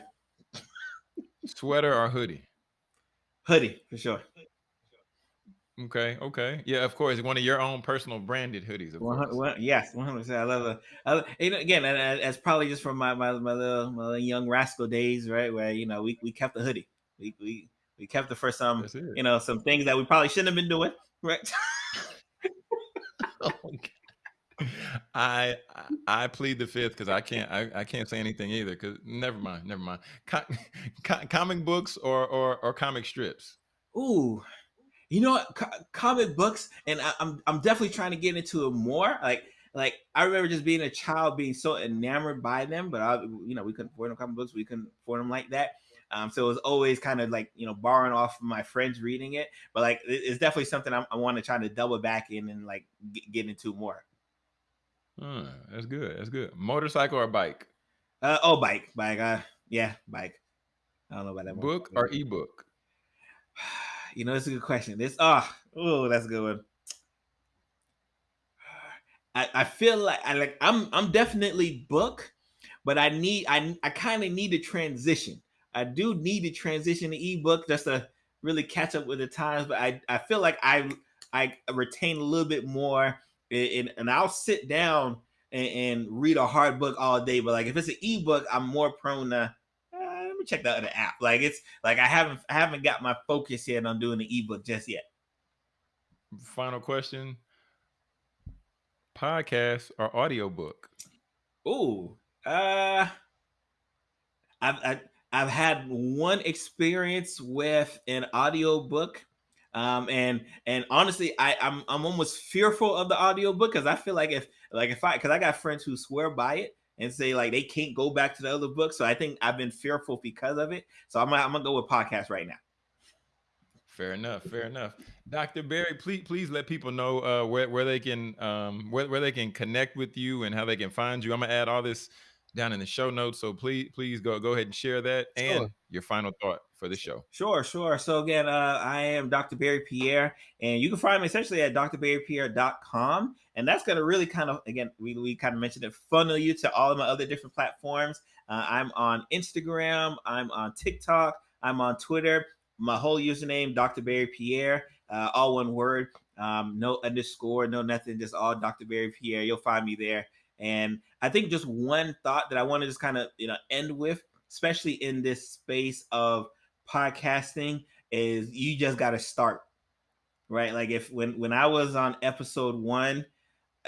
Sweater or hoodie? Hoodie for sure. Okay, okay. Yeah, of course, one of your own personal branded hoodies, of One hundred, course. one, yes, one hundred percent. I love it. I, you know, again, and, and it's probably just from my, my my little my little young rascal days, right? Where you know we, we kept the hoodie. We we we kept it for some it. you know some things that we probably shouldn't have been doing, right? Oh, okay. I I I plead the fifth because I can't I, I can't say anything either. Because never mind, never mind. Co- co- comic books or, or or comic strips. Ooh, You know what? Co- comic books, and I, I'm I'm definitely trying to get into it more. Like like I remember just being a child, being so enamored by them, but I, you know, we couldn't afford them comic books. We couldn't afford them like that. Um, so it was always kind of like you know borrowing off of my friends reading it. But like it's definitely something I'm, I want to try to double back in and like get, get into more. Hmm, that's good. That's good. Motorcycle or bike? Uh, oh, bike, bike. Uh, yeah, bike. I don't know about that one. Book or ebook? You know, it's a good question. This, oh, oh, that's a good one. I, I feel like I like I'm I'm definitely book, but I need I I kind of need to transition. I do need to transition to ebook just to really catch up with the times. But I I feel like I I retain a little bit more, and, and I'll sit down and, and read a hard book all day. But like if it's an ebook, I'm more prone to. Uh, let me check the other app. Like it's like I haven't I haven't got my focus yet on doing the ebook just yet. Final question: Podcast or audiobook? Ooh, uh, I've I, I've had one experience with an audiobook. Um and and honestly I I'm I'm almost fearful of the audiobook because I feel like if like if I because I got friends who swear by it and say like they can't go back to the other book. So I think I've been fearful because of it. So I'm I'm gonna go with podcast right now. Fair enough. Fair enough. Dr. Berry, please please let people know uh, where where they can um, where where they can connect with you and how they can find you. I'm gonna add all this down in the show notes, so please please go go ahead and share that and Sure. your final thought for the show. Sure, sure. So again, uh, I am Dr. Berry Pierre, and you can find me essentially at drberrypierre.com. And that's going to really kind of, again, we, we kind of mentioned it, funnel you to all of my other different platforms. Uh, I'm on Instagram, I'm on TikTok, I'm on Twitter. My whole username, Dr. Berry Pierre, uh, all one word, um, no underscore, no nothing, just all Dr. Berry Pierre. You'll find me there. And I think just one thought that I want to just kind of, you know, end with, especially in this space of podcasting is you just got to start right? Like if when when i was on episode one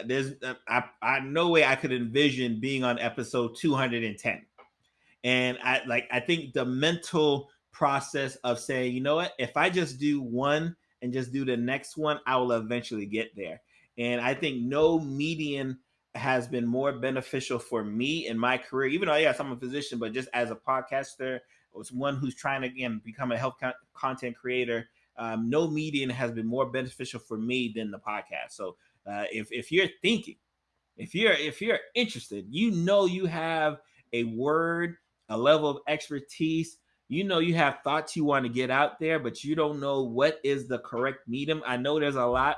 there's uh, I, I no way i could envision being on episode 210 and i like i think the mental process of saying you know what? If i just do one and just do the next one i will eventually get there. And i think no median has been more beneficial for me in my career even though yes i'm a physician but just as a podcaster was one who's trying to again become a health con- content creator um, no medium has been more beneficial for me than the podcast. So uh, if, if you're thinking if you're if you're interested you know you have a word a level of expertise you know you have thoughts you want to get out there but you don't know what is the correct medium. I know there's a lot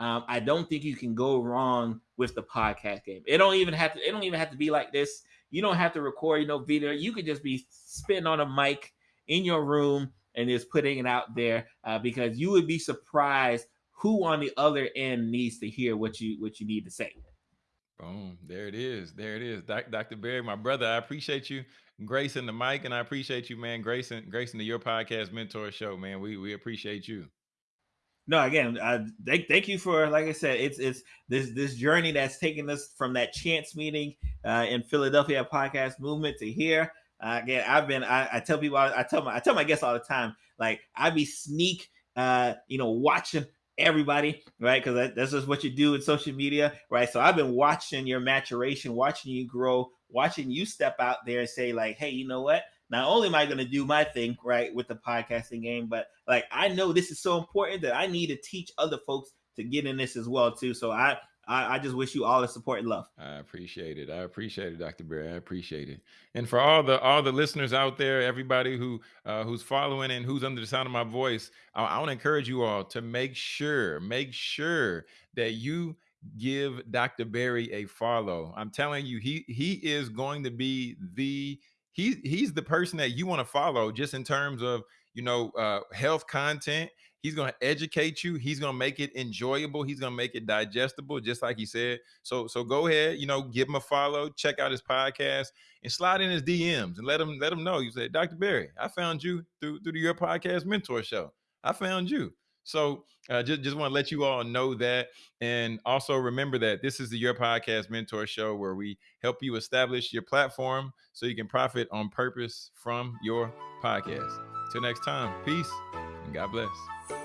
um, i don't think you can go wrong with the podcast game it don't even have to it don't even have to be like this you don't have to record you know video you could just be spitting on a mic in your room and just putting it out there uh, because you would be surprised who on the other end needs to hear what you what you need to say Boom. There it is. There it is. Dr. Berry, my brother, I appreciate you gracing the mic and I appreciate you, man, gracing gracing to your podcast mentor show, man. We we appreciate you. No again uh, thank, thank you for like i said it's it's this this journey that's taken us from that chance meeting uh, in philadelphia podcast movement to here. Uh, again i've been I, I tell people I, I tell my i tell my guests all the time like i be sneak uh you know watching everybody right? Because that, that's just what you do in social media right? So i've been watching your maturation watching you grow watching you step out there and say like hey you know what not only am I going to do my thing right with the podcasting game, but like I know this is so important that I need to teach other folks to get in this as well too. So I I, I just wish you all the support and love. I appreciate it. I appreciate it, Dr. Berry. I appreciate it. And for all the all the listeners out there, everybody who uh, who's following and who's under the sound of my voice, I, I want to encourage you all to make sure, make sure that you give Dr. Berry a follow. I'm telling you, he he is going to be the he he's the person that you want to follow just in terms of you know uh, health content He's going to educate you. He's going to make it enjoyable. He's going to make it digestible, just like he said. So, so go ahead, you know, give him a follow, check out his podcast, and slide in his DMs and let him let him know. You say, Dr. berry I found you through through your podcast mentor show. I found you. So uh, just just want to let you all know that, and also remember that this is the Your Podcast Mentor Show where we help you establish your platform so you can profit on purpose from your podcast. Till next time, peace and God bless.